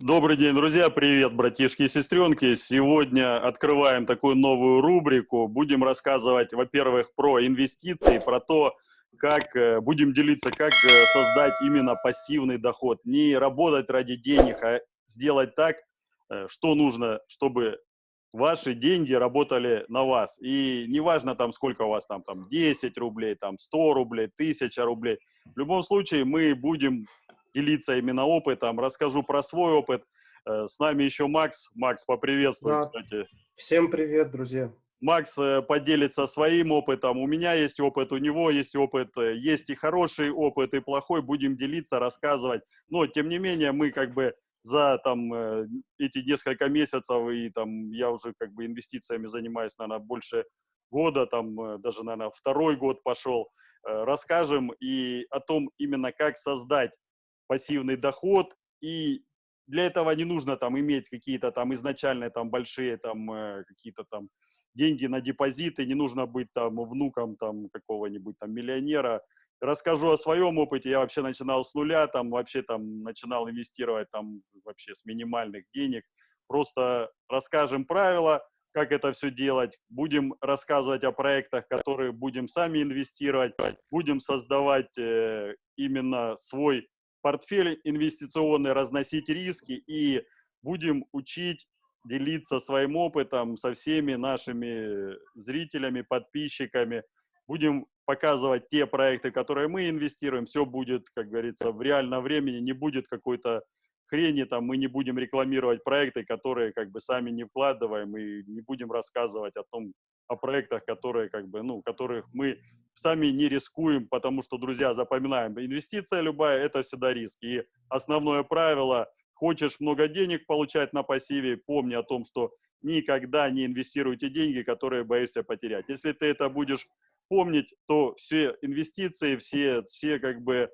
Добрый день, друзья! Привет, братишки и сестренки! Сегодня открываем такую новую рубрику. Будем рассказывать, во-первых, про инвестиции, про то, как э, будем делиться, как э, создать именно пассивный доход. Не работать ради денег, а сделать так, э, что нужно, чтобы ваши деньги работали на вас. И неважно там, сколько у вас там, там 10 рублей, там 100 рублей, 1000 рублей. В любом случае мы будем делиться именно опытом, расскажу про свой опыт. Э, с нами еще Макс. Макс, поприветствуй, да. кстати. Всем привет, друзья. Макс э, поделится своим опытом. У меня есть опыт, у него есть опыт. Э, есть и хороший опыт, и плохой. Будем делиться, рассказывать. Но, тем не менее, мы как бы за там эти несколько месяцев, и там я уже как бы инвестициями занимаюсь, наверное, больше года, там даже, наверное, второй год пошел, расскажем и о том именно, как создать пассивный доход, и для этого не нужно там иметь какие-то там изначальные там большие там э, какие-то там деньги на депозиты, не нужно быть там внуком там какого-нибудь там миллионера. Расскажу о своем опыте. Я вообще начинал с нуля, там вообще там начинал инвестировать там вообще с минимальных денег. Просто расскажем правила, как это все делать. Будем рассказывать о проектах, которые будем сами инвестировать. Будем создавать э, именно свой портфель инвестиционный, разносить риски и будем учить делиться своим опытом со всеми нашими зрителями, подписчиками. Будем показывать те проекты, которые мы инвестируем. Все будет, как говорится, в реальном времени, не будет какой-то хрени, там мы не будем рекламировать проекты, которые как бы сами не вкладываем и не будем рассказывать о том, о проектах, которые как бы, ну, которых мы сами не рискуем, потому что, друзья, запоминаем, инвестиция любая – это всегда риск. И основное правило – хочешь много денег получать на пассиве, помни о том, что никогда не инвестируйте деньги, которые боишься потерять. Если ты это будешь помнить, то все инвестиции, все, все как бы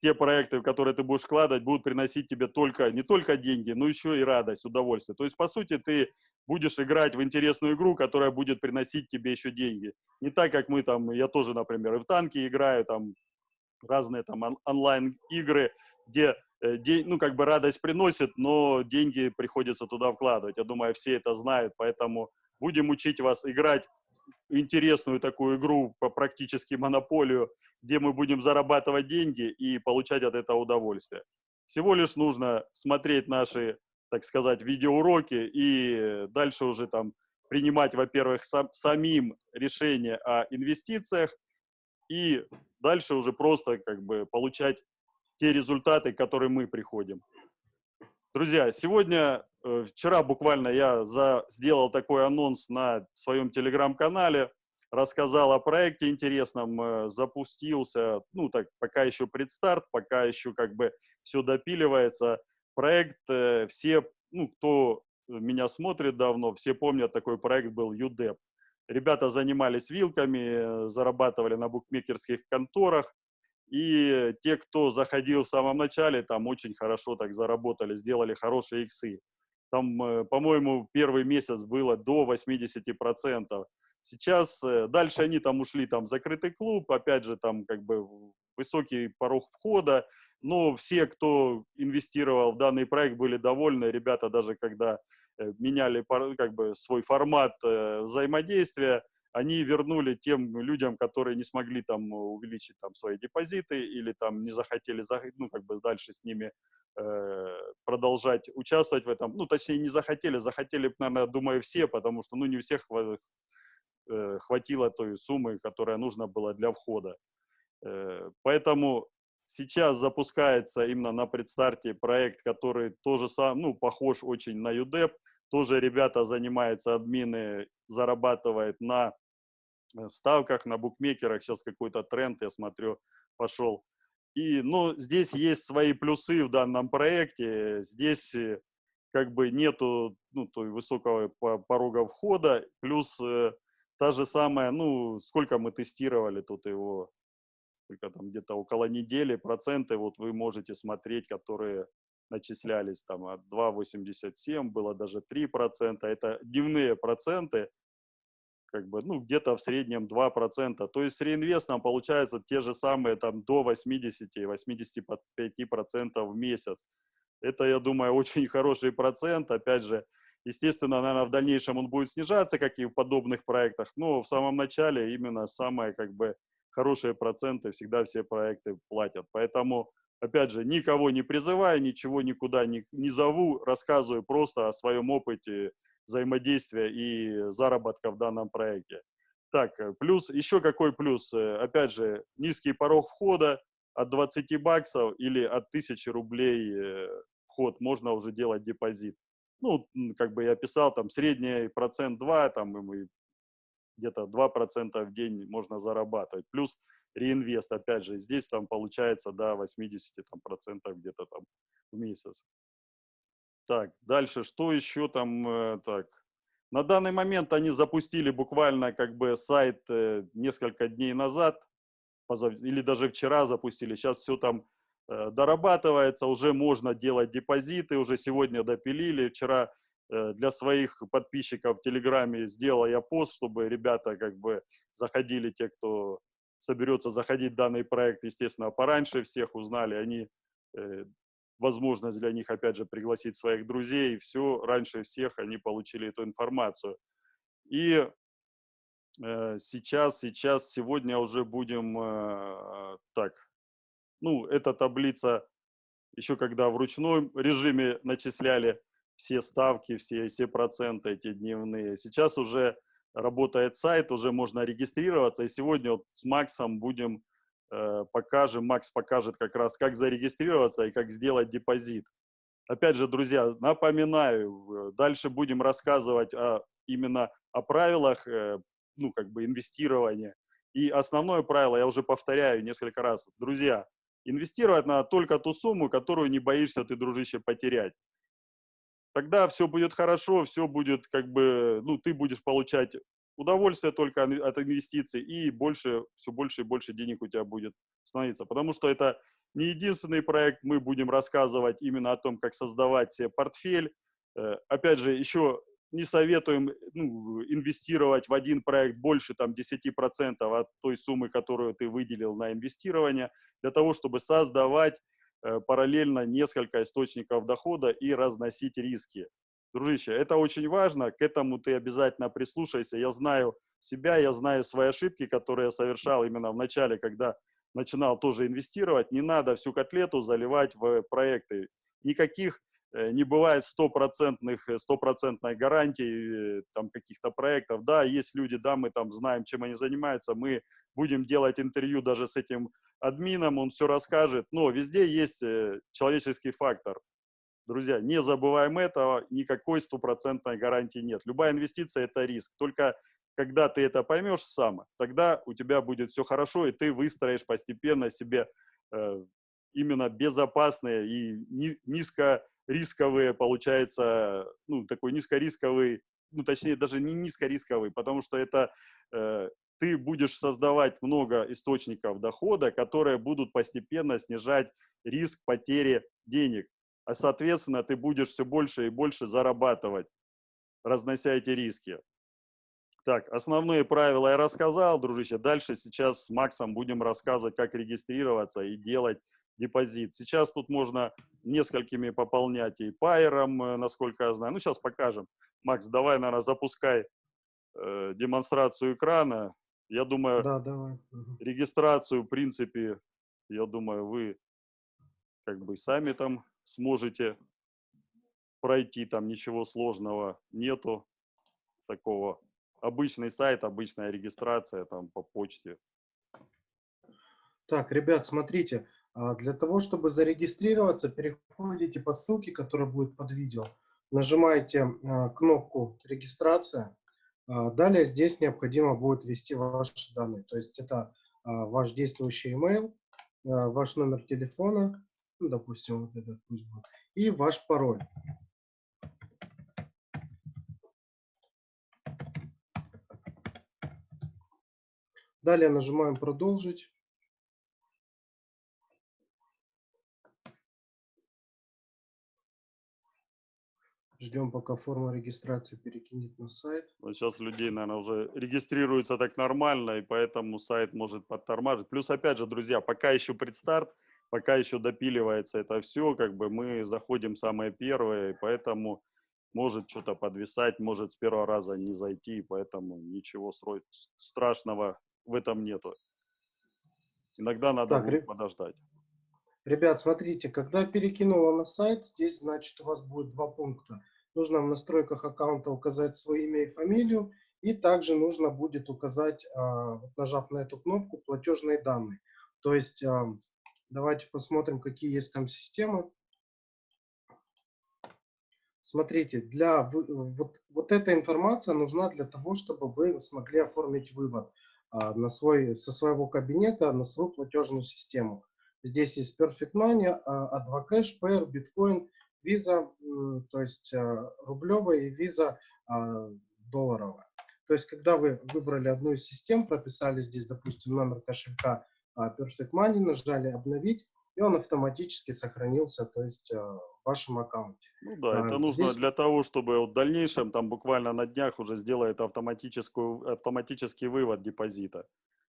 те проекты, в которые ты будешь вкладывать, будут приносить тебе только, не только деньги, но еще и радость, удовольствие. То есть, по сути, ты будешь играть в интересную игру, которая будет приносить тебе еще деньги. Не так, как мы там, я тоже, например, и в танки играю, там разные там он онлайн-игры, где э, день, ну, как бы радость приносит, но деньги приходится туда вкладывать. Я думаю, все это знают, поэтому будем учить вас играть интересную такую игру по практически монополию, где мы будем зарабатывать деньги и получать от этого удовольствие. Всего лишь нужно смотреть наши, так сказать, видеоуроки и дальше уже там принимать, во-первых, сам, самим решение о инвестициях и дальше уже просто как бы получать те результаты, к которым мы приходим. Друзья, сегодня, э, вчера буквально я за, сделал такой анонс на своем телеграм-канале, рассказал о проекте интересном, э, запустился, ну так, пока еще предстарт, пока еще как бы все допиливается. Проект, э, все, ну, кто меня смотрит давно, все помнят, такой проект был UDEP. Ребята занимались вилками, зарабатывали на букмекерских конторах, и те, кто заходил в самом начале, там очень хорошо так заработали, сделали хорошие иксы. Там, э, по-моему, первый месяц было до 80%. Сейчас, э, дальше они там ушли там в закрытый клуб, опять же, там как бы высокий порог входа, но все, кто инвестировал в данный проект, были довольны. Ребята даже когда э, меняли как бы свой формат взаимодействия, они вернули тем людям, которые не смогли там увеличить там свои депозиты или там не захотели, ну, как бы дальше с ними э, продолжать участвовать в этом. Ну, точнее, не захотели, захотели, наверное, думаю, все, потому что, ну, не у всех э, хватило той суммы, которая нужна была для входа. Э, поэтому сейчас запускается именно на предстарте проект, который тоже сам, ну, похож очень на UDEP. Тоже ребята занимаются, админы зарабатывают на Э, ставках, на букмекерах. Сейчас какой-то тренд, я смотрю, пошел. И, ну, здесь есть свои плюсы в данном проекте. Здесь э, как бы нету ну, той высокого порога входа. Плюс э, та же самая, ну, сколько мы тестировали тут его, сколько там, где-то около недели, проценты вот вы можете смотреть, которые начислялись там от 2,87, было даже 3%. Это дневные проценты, как бы, ну, где-то в среднем 2%. То есть с реинвестом получается те же самые там до 80-85% в месяц. Это, я думаю, очень хороший процент. Опять же, естественно, наверное, в дальнейшем он будет снижаться, как и в подобных проектах, но в самом начале именно самые как бы хорошие проценты всегда все проекты платят. Поэтому, опять же, никого не призываю, ничего никуда не, не зову, рассказываю просто о своем опыте взаимодействия и заработка в данном проекте. Так, э, плюс, еще какой плюс? Э, опять же, низкий порог входа от 20 баксов или от 1000 рублей э, вход, можно уже делать депозит. Ну, как бы я писал, там средний процент 2, там где-то 2% в день можно зарабатывать. Плюс реинвест, опять же, здесь там получается до 80 там, процентов где-то там в месяц. Так, дальше, что еще там, э, так. На данный момент они запустили буквально как бы сайт э, несколько дней назад, или даже вчера запустили. Сейчас все там э, дорабатывается, уже можно делать депозиты, уже сегодня допилили. Вчера для своих подписчиков в Телеграме сделал я пост, чтобы ребята как бы заходили, те, кто соберется заходить в данный проект, естественно, пораньше всех узнали. Они э, возможность для них, опять же, пригласить своих друзей. Все, раньше всех они получили эту информацию. И э, сейчас, сейчас, сегодня уже будем э, так. Ну, эта таблица, еще когда в ручном режиме начисляли все ставки, все, все проценты эти дневные. Сейчас уже работает сайт, уже можно регистрироваться. И сегодня вот с Максом будем Э, покажем, Макс покажет как раз, как зарегистрироваться и как сделать депозит. Опять же, друзья, напоминаю, дальше будем рассказывать о, именно о правилах, э, ну, как бы инвестирования. И основное правило, я уже повторяю несколько раз, друзья, инвестировать надо только ту сумму, которую не боишься ты, дружище, потерять. Тогда все будет хорошо, все будет как бы, ну, ты будешь получать удовольствие только от инвестиций, и больше, все больше и больше денег у тебя будет становиться. Потому что это не единственный проект, мы будем рассказывать именно о том, как создавать себе портфель. Э, опять же, еще не советуем ну, инвестировать в один проект больше там, 10% от той суммы, которую ты выделил на инвестирование, для того, чтобы создавать параллельно несколько источников дохода и разносить риски. Дружище, это очень важно, к этому ты обязательно прислушайся. Я знаю себя, я знаю свои ошибки, которые я совершал именно в начале, когда начинал тоже инвестировать. Не надо всю котлету заливать в проекты. Никаких э, не бывает стопроцентных, э, стопроцентной гарантии э, там каких-то проектов. Да, есть люди, да, мы там знаем, чем они занимаются, мы будем делать интервью даже с этим админом, он все расскажет, но везде есть человеческий фактор. Друзья, не забываем этого, никакой стопроцентной гарантии нет. Любая инвестиция – это риск. Только когда ты это поймешь сам, тогда у тебя будет все хорошо, и ты выстроишь постепенно себе э, именно безопасные и ни, низкорисковые, получается, ну, такой низкорисковый, ну, точнее, даже не низкорисковый, потому что это э, ты будешь создавать много источников дохода, которые будут постепенно снижать риск потери денег а соответственно ты будешь все больше и больше зарабатывать, разнося эти риски. Так, основные правила я рассказал, дружище. Дальше сейчас с Максом будем рассказывать, как регистрироваться и делать депозит. Сейчас тут можно несколькими пополнять и пайером, э, насколько я знаю. Ну, сейчас покажем. Макс, давай, наверное, запускай э, демонстрацию экрана. Я думаю, да, давай. регистрацию, в принципе, я думаю, вы как бы сами там сможете пройти, там ничего сложного нету такого. Обычный сайт, обычная регистрация там по почте. Так, ребят, смотрите, а, для того, чтобы зарегистрироваться, переходите по ссылке, которая будет под видео, нажимаете а, кнопку «Регистрация». А, далее здесь необходимо будет ввести ваши данные, то есть это ваш действующий email, ваш номер телефона, ну, допустим, вот этот пусть будет, и ваш пароль. Далее нажимаем «Продолжить». Ждем, пока форма регистрации перекинет на сайт. Но сейчас людей, наверное, уже регистрируется так нормально, и поэтому сайт может подтормаживать. Плюс, опять же, друзья, пока еще предстарт, пока еще допиливается это все, как бы мы заходим самые первые, поэтому может что-то подвисать, может с первого раза не зайти, поэтому ничего страшного в этом нету. Иногда надо так, будет подождать. Ребят, смотрите, когда перекинула на сайт, здесь, значит, у вас будет два пункта. Нужно в настройках аккаунта указать свое имя и фамилию, и также нужно будет указать, а, нажав на эту кнопку, платежные данные. То есть, давайте посмотрим, какие есть там системы. Смотрите, для, вот, вот эта информация нужна для того, чтобы вы смогли оформить вывод а, на свой, со своего кабинета на свою платежную систему. Здесь есть Perfect Money, Advocash, Pair, Bitcoin, Visa, то есть а, рублевая и Visa а, долларовая. То есть, когда вы выбрали одну из систем, прописали здесь, допустим, номер кошелька Perfect Money, нажали «Обновить», и он автоматически сохранился, то есть в вашем аккаунте. Ну да, а, это нужно здесь... для того, чтобы в дальнейшем, там буквально на днях уже сделает автоматическую, автоматический вывод депозита.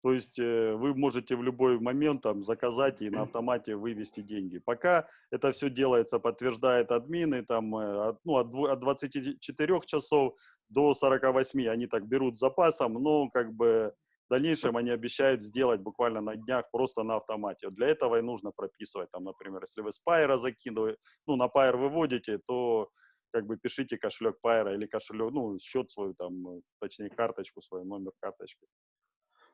То есть э, вы можете в любой момент там заказать и на автомате вывести деньги. Пока это все делается, подтверждает админы, там, э, от, ну, от 24 часов до 48 они так берут с запасом, но как бы в дальнейшем они обещают сделать буквально на днях просто на автомате. Для этого и нужно прописывать, там, например, если вы с Пайра закидываете, ну, на Пайр выводите, то как бы пишите кошелек Пайра или кошелек, ну, счет свой, там, точнее, карточку свою, номер карточки.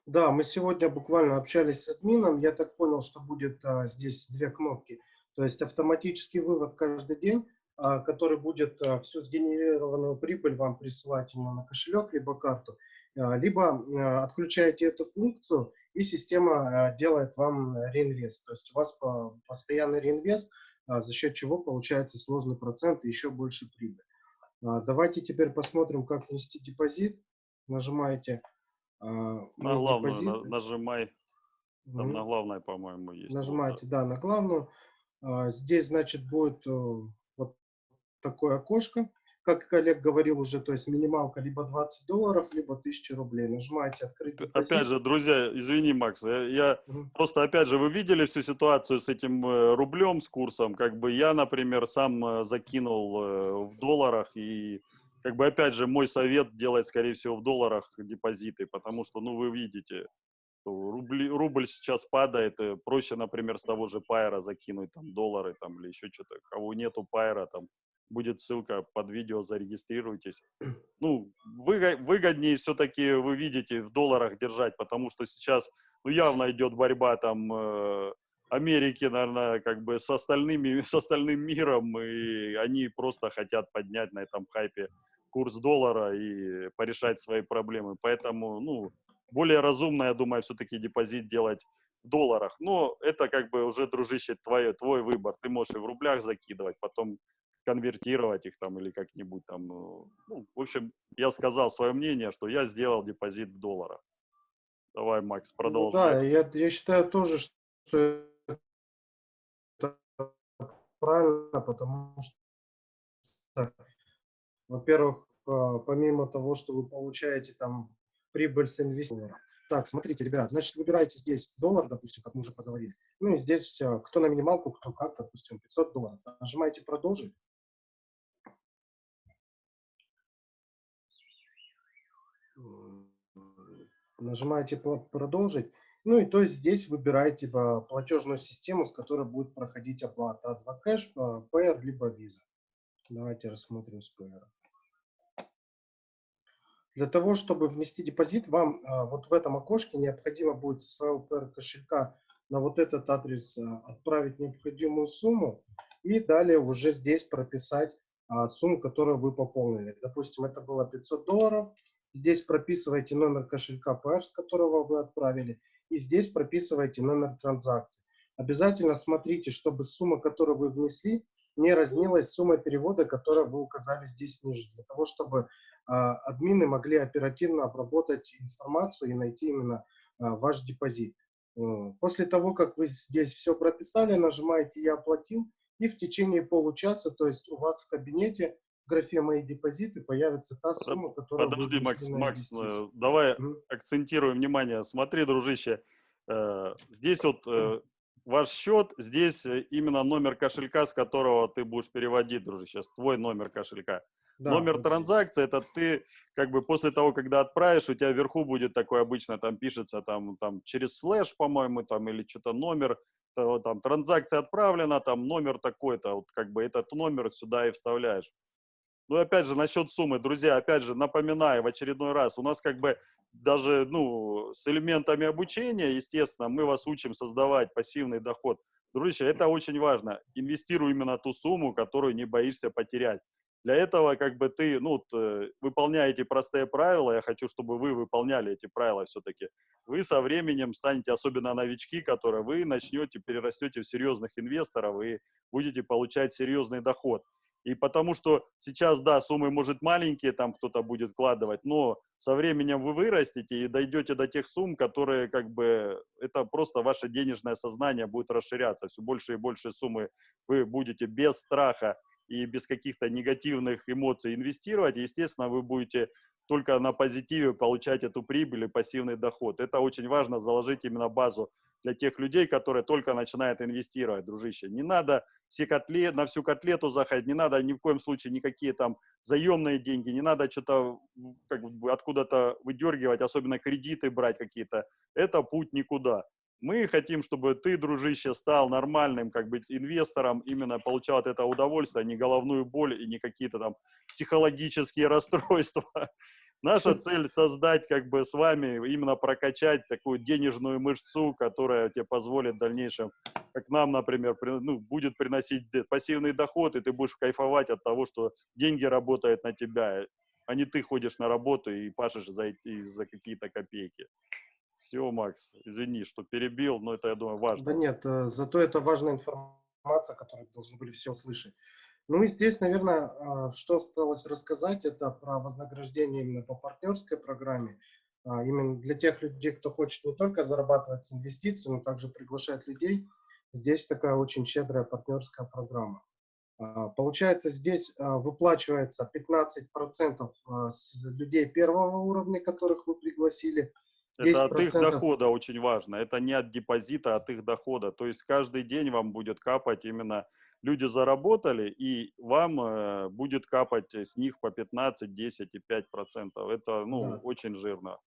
Да, мы сегодня буквально общались с админом. Я так понял, что будет а, здесь две кнопки. То есть автоматический вывод каждый день, а, который будет а, всю сгенерированную прибыль вам присылать именно на кошелек либо карту. А, либо а, отключаете эту функцию, и система а, делает вам реинвест. То есть у вас постоянный реинвест, за счет чего получается сложный процент и еще больше прибыль. Давайте теперь посмотрим, как внести депозит. Нажимаете на главную на, нажимай. Там угу. на главное, по-моему, есть. Нажимаете, да, на главную. Здесь, значит, будет э, вот такое окошко как Олег говорил уже, то есть минималка либо 20 долларов, либо 1000 рублей. Нажимаете открыть депозит. Опять же, друзья, извини, Макс, я, я угу. просто, опять же, вы видели всю ситуацию с этим э, рублем, с курсом, как бы я, например, сам э, закинул э, в долларах и как бы, опять же, мой совет делать, скорее всего, в долларах депозиты, потому что, ну, вы видите, рубли, рубль сейчас падает, проще, например, с того же пайра закинуть там доллары там или еще что-то. Кого нету пайра, там будет ссылка под видео, зарегистрируйтесь. Ну, выгоднее все-таки, вы видите, в долларах держать, потому что сейчас, ну, явно идет борьба там э, Америки, наверное, как бы с остальными, с остальным миром, и они просто хотят поднять на этом хайпе курс доллара и порешать свои проблемы. Поэтому, ну, более разумно, я думаю, все-таки депозит делать в долларах. Но это как бы уже, дружище, твой, твой выбор. Ты можешь и в рублях закидывать, потом конвертировать их там или как-нибудь там. Ну, ну, в общем, я сказал свое мнение, что я сделал депозит в долларах. Давай, Макс, продолжай. Ну, да, я, я считаю тоже, что это правильно, потому что, во-первых, а, помимо того, что вы получаете там прибыль с инвестицией. Так, смотрите, ребят, значит, выбираете здесь доллар, допустим, как мы уже поговорили. Ну и здесь кто на минималку, кто как, допустим, 500 долларов. Нажимаете «Продолжить». Нажимаете «Продолжить». Ну и то есть здесь выбираете платежную систему, с которой будет проходить оплата. Advocash, Payer, либо Visa. Давайте рассмотрим с Payer. Для того, чтобы внести депозит, вам а, вот в этом окошке необходимо будет со своего кошелька на вот этот адрес а, отправить необходимую сумму и далее уже здесь прописать а, сумму, которую вы пополнили. Допустим, это было 500 долларов, Здесь прописываете номер кошелька PR, с которого вы отправили, и здесь прописываете номер транзакции. Обязательно смотрите, чтобы сумма, которую вы внесли, не разнилась суммой перевода, которую вы указали здесь ниже, для того, чтобы админы могли оперативно обработать информацию и найти именно э, ваш депозит. После того, как вы здесь все прописали, нажимаете «Я оплатил», и в течение получаса, то есть у вас в кабинете в графе «Мои депозиты» появится та сумма, которая... Подожди, Макс, Макс, э, давай mm. акцентируем внимание. Смотри, дружище, э, здесь вот э, ваш счет, здесь именно номер кошелька, с которого ты будешь переводить, дружище, твой номер кошелька. Да, номер вот транзакции, это ты, как бы, после того, когда отправишь, у тебя вверху будет такой обычно, там пишется, там, там через слэш, по-моему, там, или что-то номер, там, транзакция отправлена, там, номер такой-то, вот, как бы, этот номер сюда и вставляешь. Ну, опять же, насчет суммы, друзья, опять же, напоминаю в очередной раз, у нас как бы даже, ну, с элементами обучения, естественно, мы вас учим создавать пассивный доход. Дружище, это очень важно. Инвестируй именно ту сумму, которую не боишься потерять. Для этого, как бы, ты, ну, э, выполняете простые правила, я хочу, чтобы вы выполняли эти правила все-таки. Вы со временем станете, особенно новички, которые вы начнете, перерастете в серьезных инвесторов и будете получать серьезный доход. И потому что сейчас, да, суммы, может, маленькие там кто-то будет вкладывать, но со временем вы вырастете и дойдете до тех сумм, которые как бы, это просто ваше денежное сознание будет расширяться. Все больше и больше суммы вы будете без страха и без каких-то негативных эмоций инвестировать. естественно, вы будете только на позитиве получать эту прибыль и пассивный доход. Это очень важно, заложить именно базу для тех людей, которые только начинают инвестировать, дружище. Не надо все котлет, на всю котлету заходить, не надо ни в коем случае никакие там заемные деньги, не надо что-то как бы откуда-то выдергивать, особенно кредиты брать какие-то. Это путь никуда. Мы хотим, чтобы ты, дружище, стал нормальным как бы инвестором, именно получал от этого удовольствие, а не головную боль и не какие-то там психологические расстройства. Наша цель создать как бы с вами, именно прокачать такую денежную мышцу, которая тебе позволит в дальнейшем, как нам, например, при, ну, будет приносить пассивный доход, и ты будешь кайфовать от того, что деньги работают на тебя, а не ты ходишь на работу и пашешь за, за какие-то копейки. Все, Макс, извини, что перебил, но это, я думаю, важно. Да нет, э, зато это важная информация, которую должны были все услышать. Ну и здесь, наверное, а, что осталось рассказать, это про вознаграждение именно по партнерской программе. А, именно для тех людей, кто хочет не только зарабатывать с инвестиций, но также приглашать людей. Здесь такая очень щедрая партнерская программа. А, получается, здесь выплачивается 15% с людей первого уровня, которых вы пригласили. Это от их дохода очень важно. Это не от депозита, а от их дохода. То есть каждый день вам будет капать именно люди заработали, и вам э, будет капать с них по 15, 10 и 5 процентов. Это, ну, да. очень жирно.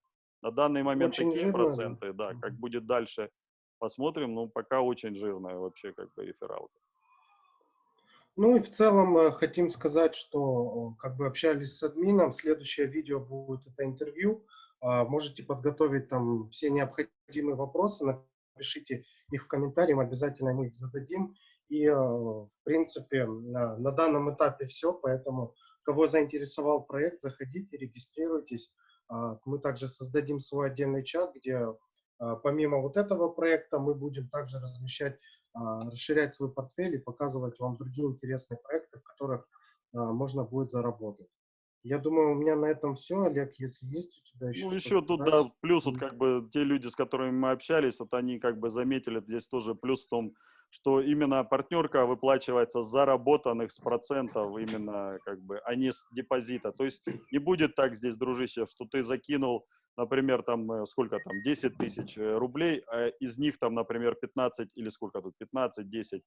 На данный момент очень такие жирно, проценты, да. да. Как будет дальше, посмотрим. Ну, пока очень жирная вообще как бы рефералка. Ну и в целом э, хотим сказать, что как бы общались с админом. Следующее видео будет это интервью. А, можете подготовить там все необходимые вопросы, напишите их в комментарии, мы обязательно мы их зададим. И, э, в принципе, на, на данном этапе все, поэтому кого заинтересовал проект, заходите, регистрируйтесь. А, мы также создадим свой отдельный чат, где а, помимо вот этого проекта мы будем также размещать, расширять свой портфель и показывать вам другие интересные проекты, в которых можно будет заработать. Я думаю, у меня на этом все. Олег, если есть у тебя еще Ну, еще тут, да, плюс, вот как бы те люди, с которыми мы общались, вот они как бы заметили, здесь тоже плюс в том, что именно партнерка выплачивается с заработанных с процентов именно как бы, а не с депозита. То есть не будет так здесь, дружище, что ты закинул, например, там э, сколько там, 10 тысяч э, рублей, а из них там, например, 15 или сколько тут, 15, 10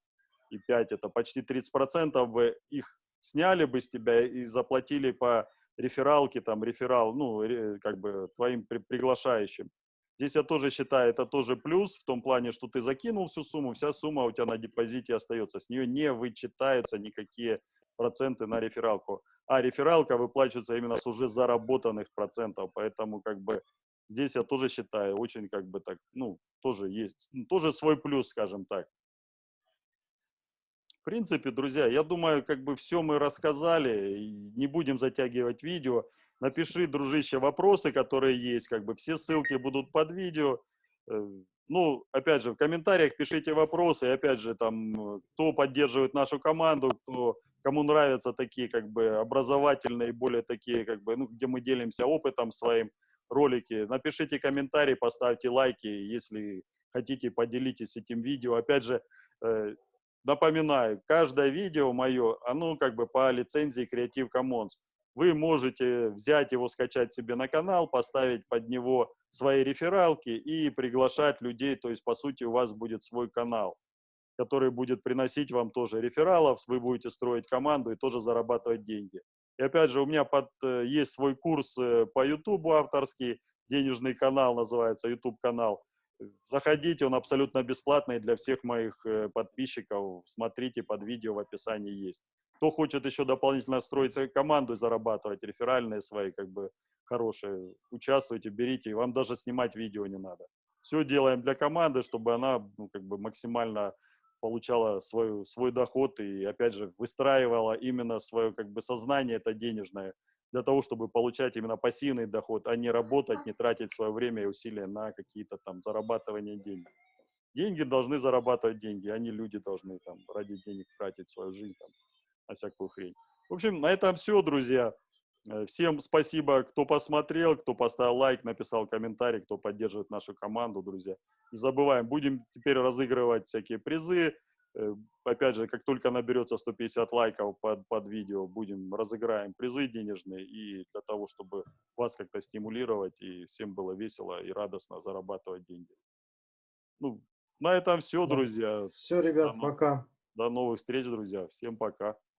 и 5, это почти 30 процентов бы их сняли бы с тебя и заплатили по рефералке, там, реферал, ну, как бы твоим при, приглашающим. Здесь я тоже считаю, это тоже плюс в том плане, что ты закинул всю сумму, вся сумма у тебя на депозите остается. С нее не вычитаются никакие проценты на рефералку. А рефералка выплачивается именно с уже заработанных процентов. Поэтому как бы здесь я тоже считаю очень как бы так, ну, тоже есть, тоже свой плюс, скажем так. Принципе, друзья, я думаю, как бы все мы рассказали, не будем затягивать видео. Напиши, дружище, вопросы, которые есть, как бы все ссылки будут под видео. Э, ну, опять же, в комментариях пишите вопросы, и опять же, там, кто поддерживает нашу команду, кто, кому нравятся такие, как бы, образовательные, более такие, как бы, ну, где мы делимся опытом своим, ролики. Напишите комментарий, поставьте лайки, если хотите, поделитесь этим видео. Опять же, э, Напоминаю, каждое видео мое, оно как бы по лицензии Creative Commons. вы можете взять его, скачать себе на канал, поставить под него свои рефералки и приглашать людей. То есть, по сути, у вас будет свой канал, который будет приносить вам тоже рефералов, вы будете строить команду и тоже зарабатывать деньги. И опять же, у меня под, э, есть свой курс э, по YouTube авторский, денежный канал называется, YouTube канал. Заходите, он абсолютно бесплатный для всех моих э, подписчиков. Смотрите, под видео в описании есть. Кто хочет еще дополнительно строить свою команду и зарабатывать, реферальные свои, как бы, хорошие, участвуйте, берите, вам даже снимать видео не надо. Все делаем для команды, чтобы она, ну, как бы, максимально получала свой, свой доход и, опять же, выстраивала именно свое, как бы, сознание это денежное для того, чтобы получать именно пассивный доход, а не работать, не тратить свое время и усилия на какие-то там зарабатывания денег. Деньги должны зарабатывать деньги, а не люди должны там ради денег тратить свою жизнь там, на всякую хрень. В общем, на этом все, друзья. Э, всем спасибо, кто посмотрел, кто поставил лайк, написал комментарий, кто поддерживает нашу команду, друзья. Не забываем, будем теперь разыгрывать всякие призы. Э, опять же, как только наберется 150 лайков под, под видео, будем разыграем призы денежные. И для того, чтобы вас как-то стимулировать, и всем было весело и радостно зарабатывать деньги. Ну, на этом все, друзья. Все, ребят, До, пока. До новых встреч, друзья. Всем пока.